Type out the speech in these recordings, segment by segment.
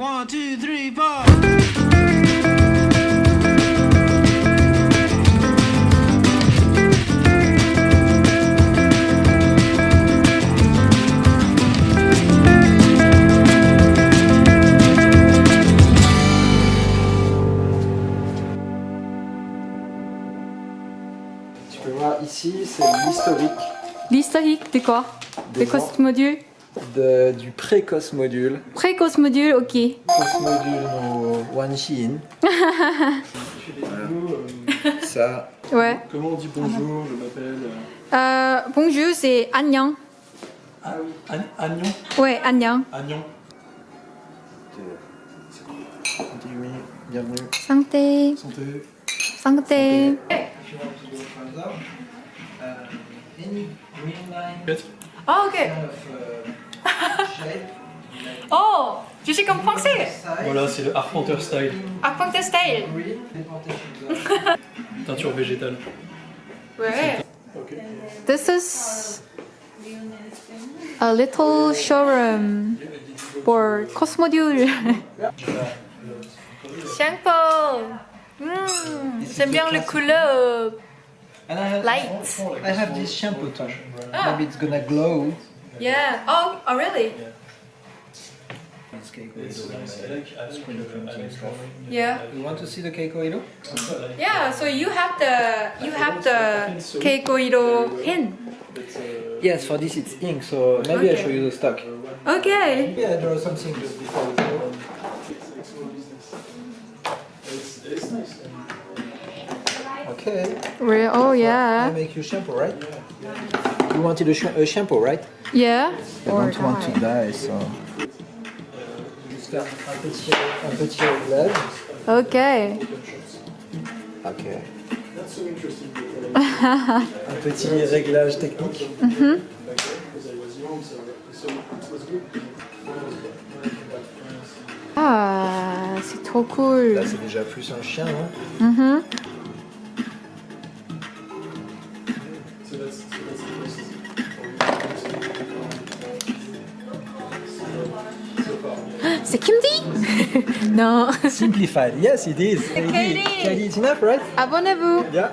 One, two, three, four. Tu peux voir ici, c'est l'historique L'historique de quoi De Des Cosmodule de- du pré-Cosmodule. Pré-Cosmodule, ok. Cosmodule no Wanshin. Ça, Ouais. Comment on dit bonjour Je m'appelle. Euh, bonjour, c'est Agnan. Ah oui. Agnon Ouais, Agnan. Agnon. bienvenue. bienvenue. Santé. Santé. Santé. Peut-être Oh, ok. Oh, je suis comme français. Voilà, c'est le Arpenter style. Arpenter style. Teinture végétale. Ouais. Ok. This is a little showroom for Cosmodule. Shampoo. Hmm, J'aime bien le couleur And I have, light. I have this shampoo too. Ah. Maybe it's gonna glow. Yeah. Oh, oh really? It's Yeah. You want to see the Keiko Ilo? Yeah. So you have the you have the Keikoiro pin. Yes, for this it's ink, so maybe I show you the stock. Okay. Maybe I draw something just before we go. Okay, Re- oh I yeah. make you shampoo, right? You wanted a, sh- a shampoo, right? Yeah. I don't want to die, so... Faire un petit, un petit réglage. Okay. Ok. un petit réglage technique. Ah, c'est trop cool. Là, c'est déjà plus un chien, non Mhm. C'est Non. Simplified. Yes, it is. Katie. Katie, it's enough, right? Abonnez-vous. Yeah.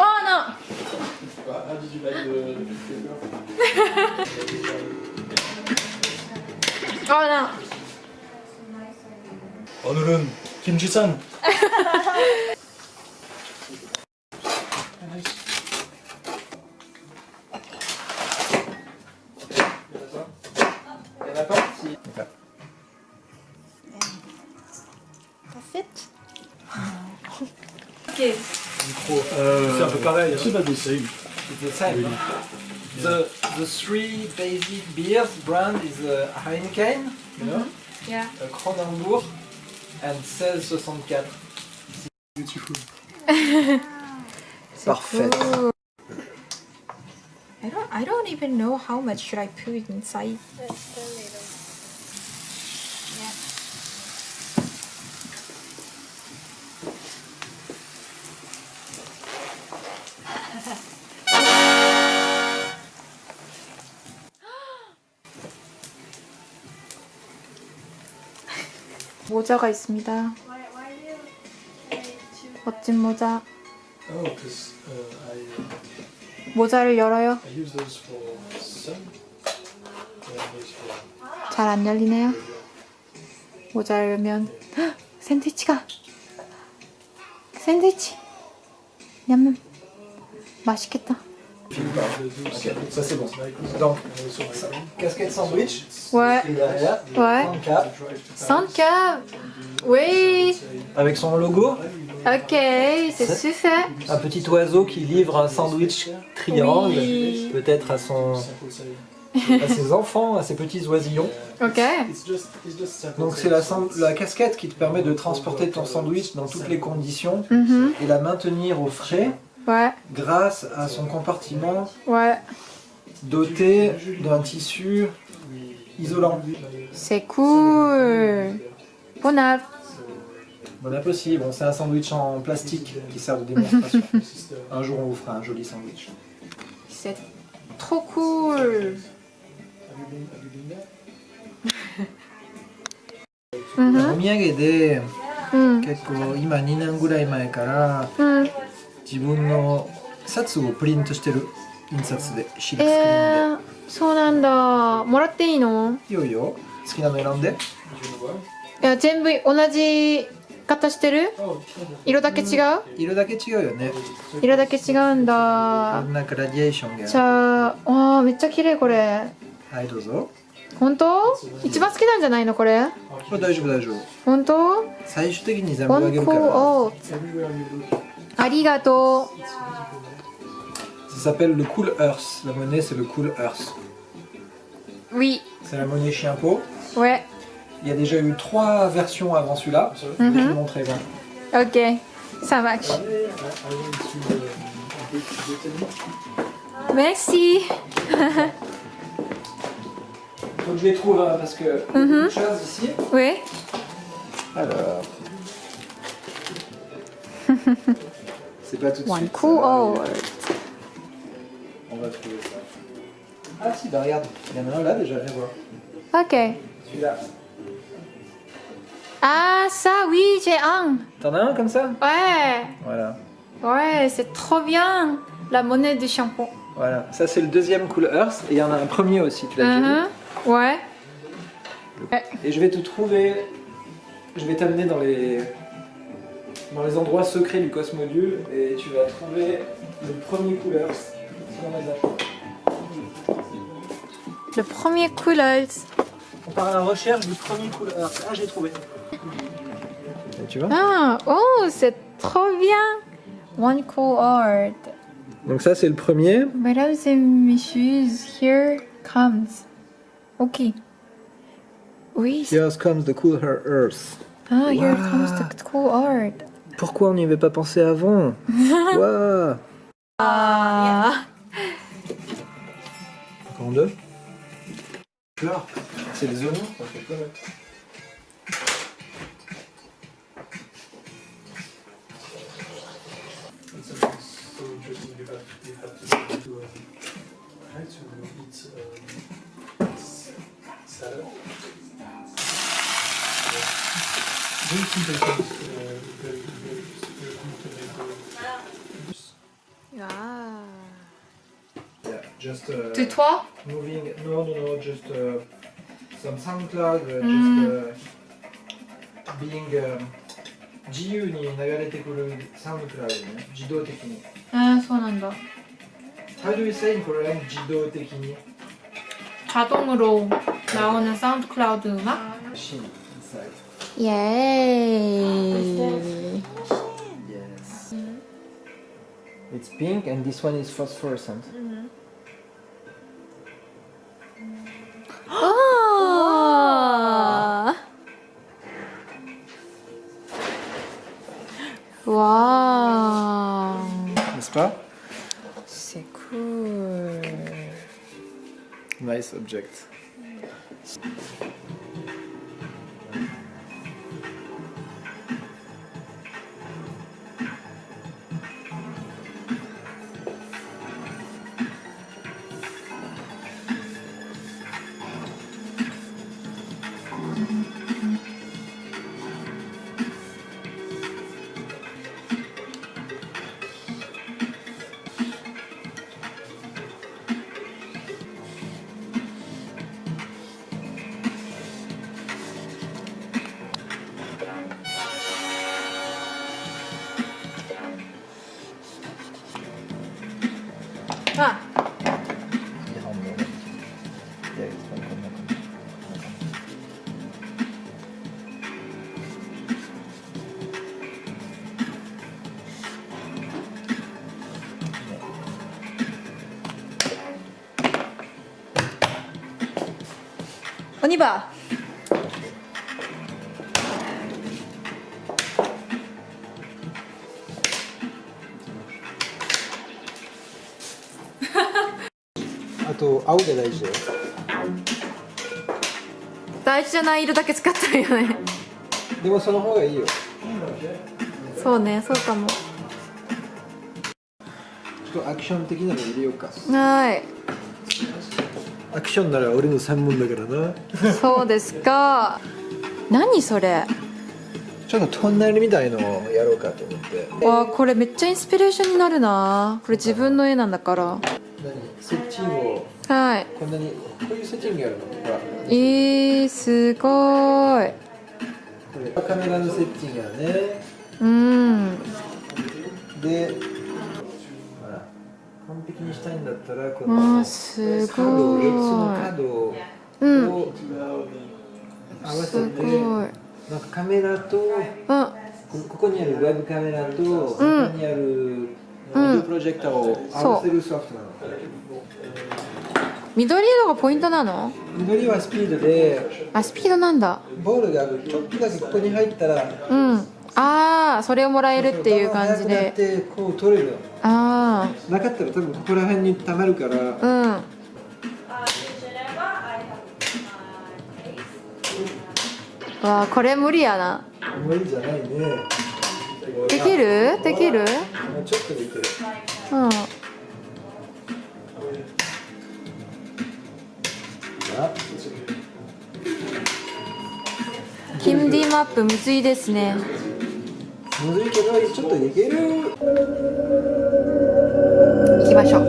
Oh non How did you like the Oh non 오늘은 김지산. Il y en a pas Si. Ok. C'est un peu pareil. C'est pas des same. It's the same. The, the three basic beers brand is uh, Heineken, Yeah. Yeah. uh, Kronenbourg, and 1664. Beautiful. Parfait. Cool. I don't I don't even know how much should I put inside. 모자가 있습니다. 멋진 모자. Oh, uh, uh, 모자를 열어요. 잘 안 열리네요. 모자를 열면 헉! 샌드위치가 샌드위치 냠냠 맛있겠다. Ok, ça c'est bon. Donc, casquette sandwich, Ouais, et derrière, ouais. 34, Sandcap. Oui. avec son logo, Ok, c'est super. un petit oiseau qui livre un sandwich triangle, Oui. peut-être à, son, à ses enfants, à ses petits oisillons. Ok. Donc c'est la casquette qui te permet de transporter ton sandwich dans toutes les conditions Mhm. et la maintenir au frais Ouais, grâce à son compartiment ouais. doté d'un tissu isolant. C'est cool. Bon app. Bon appétit. Bon, c'est un sandwich en plastique qui sert de démonstration. This is the un jour, on vous fera un joli sandwich. C'est trop cool. have you been have you been there? うんお土産でうん結構今2年ぐらい前からうん 自分の札をプリントしてる印刷でシルクスクリえーンー、そうなんだ。もらっていいの？でいいよいいよ。好きなの選んで?いや全部同じ型してる？Oh, 色だけ違う？色だけ違うよね。色だけ違うんだ。なんかグラディエーションが。じゃああーめっちゃ綺麗これ。はいどうぞ。本当？一番好きなんじゃないのこれ？これ大丈夫大丈夫。本当？最終的に全部あげるから Arigato. Ça s'appelle le Cool Earth. La monnaie, c'est le Cool Earth. Oui. C'est la monnaie chien-pot. Ouais. Il y a déjà eu trois versions avant celui-là. Mhm. Je vais vous montrer. Ok, ça marche. Merci. Faut que je les trouve hein, parce que mm -hmm. une chose ici. Oui. Alors. c'est pas tout de one suite. cool. On va trouver ça. Ah si, bah regarde. Il y en a un là déjà, viens voir. ok Celui-là. ah ça oui j'ai un T'en as un comme ça? Ouais Voilà. ouais c'est trop bien la monnaie de shampoing Voilà. Ça, c'est le deuxième Cool Earth. Et il y en a un premier aussi, tu l'as déjà vu Mhm. ouais Et je vais te trouver, je vais t'amener dans les, dans les endroits secrets du Cosmodule et tu vas trouver le premier couleur. le premier couleur On part à la recherche du premier couleur. Ah, j'ai trouvé. tu vois ah oh c'est trop bien one cool art Donc ça, c'est le premier. Mesdames et messieurs, here comes. Ok. Oui. Here comes the cool earth. Ah, here comes the cool art. Pourquoi on n'y avait pas pensé avant Waouh Ah. Encore deux Fleurs. C'est des oignons, ça fait 3 Moving, no, no, no, just uh, some SoundCloud, uh, mm. just uh, being um, 自由に流れてくるサウンドクラウドね、自動的に。ああ、そうなんだ。How do you say in Korean 自動的に 자동으로 나오는 사운드 음악? Yay! Yes. It's pink and this one is phosphorescent. 아. 와. N'est-ce pas? C'est cool. Nice object Oniba. あと青で大事だよ。大事じゃない色だけ使ってるよね。でもその方がいいよ。そうねそうかも。ちょっとアクション的なの入れようか。はい。アクションなら俺の専門だからな。そうですか。何それ。ちょっとトンネルみたいのをやろうかと思って。わあこれめっちゃインスピレーションになるな。これ自分の絵なんだから。何？セッティングを。はい。こんなにこういうセッティングやるの？ほら。えー、すごーい。これカメラのセッティングやね。うん。で完璧にしたいんだったらこわのあすごい。X の角をうん。合わせすて、なんかカメラとここにあるウェブカメラと、ここにあるビデオプロジェクターを合わせるソフトなの、緑色がポイントなの？緑はスピードであスピードなんだ。ボールがちょっとだけここに入ったらうんああそれをもらえるっていう感じで。てこう取れるのあなかったら多分ここら辺に溜まるから。あうん。わあこれ無理やな。無理じゃないね。できる？できる？もうちょっとできる。うん。あキムディマップむずいですねむずいけどちょっとできる。行きましょう。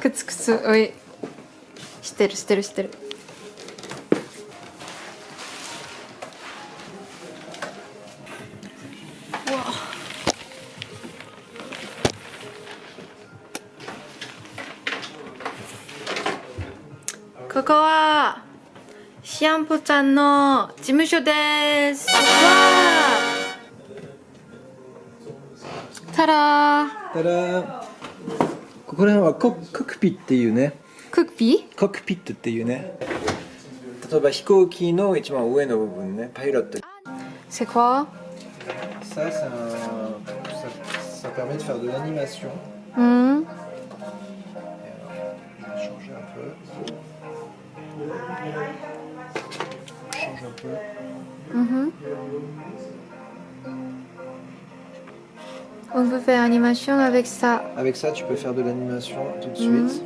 くつくつおい。知ってる知ってる知ってるシアンポさんの事務所です。ー。ここら辺はコックピっていうね。コックピットっていうね。例えば飛行機の一番上の部分ね、パイロット。セコさあ、さあ、さあ、さあ、さあ、さあ、さあ、さあ、さあ、さあ、さあ、さあ、さあ、さあ、さあ、さあ、さあ、さあ、さ、Mhm. On peut faire animation avec ça. Avec ça, tu peux faire de l'animation tout de Mhm. suite.